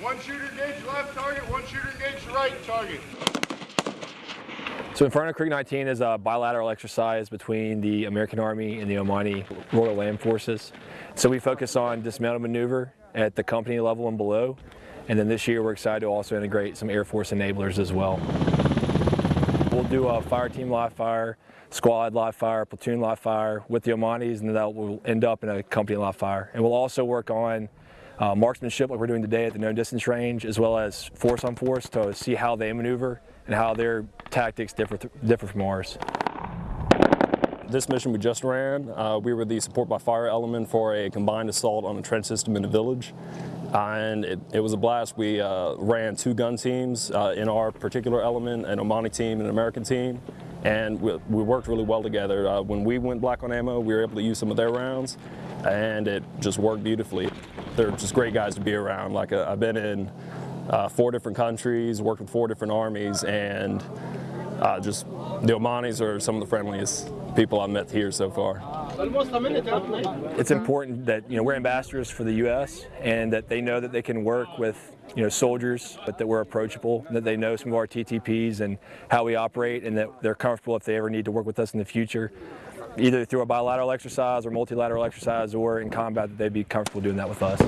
One shooter engage left target, one shooter engage right target. So Inferno Creek 19 is a bilateral exercise between the American Army and the Omani Royal Land Forces. So we focus on dismounted maneuver at the company level and below. And then this year we're excited to also integrate some Air Force enablers as well. We'll do a fire team live fire, squad live fire, platoon live fire with the Omanis and that will end up in a company live fire. And we'll also work on uh, marksmanship like we're doing today at the known distance range as well as force on force to see how they maneuver and how their tactics differ, differ from ours. This mission we just ran, uh, we were the support by fire element for a combined assault on a trench system in a village. Uh, and it, it, was a blast. We uh, ran two gun teams uh, in our particular element, an Omani team and an American team, and we, we worked really well together. Uh, when we went black on ammo, we were able to use some of their rounds, and it just worked beautifully. They're just great guys to be around. Like uh, I've been in uh, four different countries, worked with four different armies, and just the Omanis are some of the friendliest people I've met here so far. It's important that you know we're ambassadors for the U.S. and that they know that they can work with you know soldiers, but that we're approachable, that they know some of our TTPs and how we operate, and that they're comfortable if they ever need to work with us in the future, either through a bilateral exercise or multilateral exercise or in combat, that they'd be comfortable doing that with us.